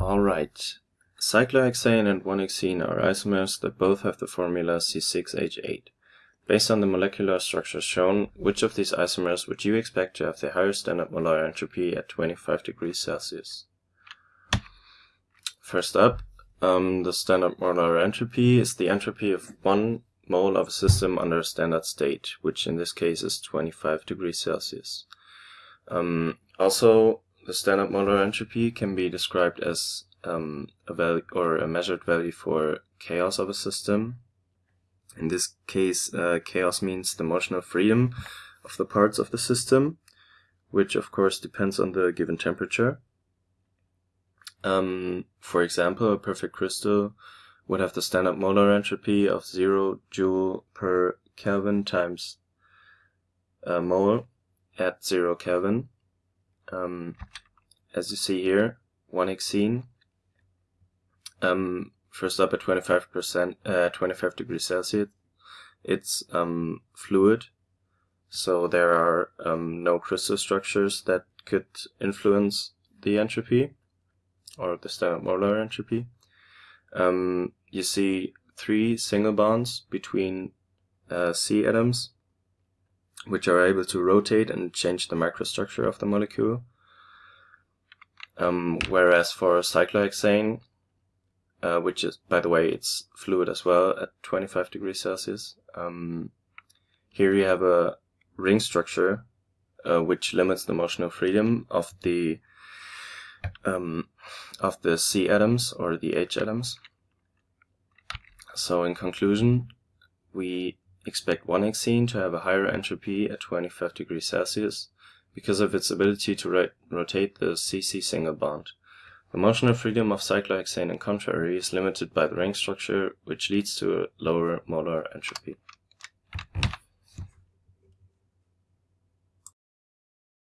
Alright, cyclohexane and 1-hexene are isomers that both have the formula C6H8. Based on the molecular structure shown, which of these isomers would you expect to have the higher standard molar entropy at 25 degrees Celsius? First up, um, the standard molar entropy is the entropy of one mole of a system under a standard state, which in this case is 25 degrees Celsius. Um, also, the standard molar entropy can be described as um, a value or a measured value for chaos of a system. In this case, uh, chaos means the motional freedom of the parts of the system, which of course depends on the given temperature. Um, for example, a perfect crystal would have the standard molar entropy of 0 joule per Kelvin times a mole at 0 Kelvin. Um, as you see here, 1-hexene. Um, first up at 25%, uh, 25 degrees Celsius. It's um, fluid, so there are um, no crystal structures that could influence the entropy or the standard molar entropy. Um, you see three single bonds between uh, C atoms, which are able to rotate and change the microstructure of the molecule. Um, whereas for cyclohexane, uh, which is, by the way, it's fluid as well at 25 degrees Celsius, um, here you have a ring structure uh, which limits the motional freedom of the um, of the C atoms or the H atoms. So in conclusion, we expect 1-hexene to have a higher entropy at 25 degrees Celsius because of its ability to rotate the CC single bond. The motional freedom of cyclohexane, in contrary, is limited by the ring structure, which leads to a lower molar entropy.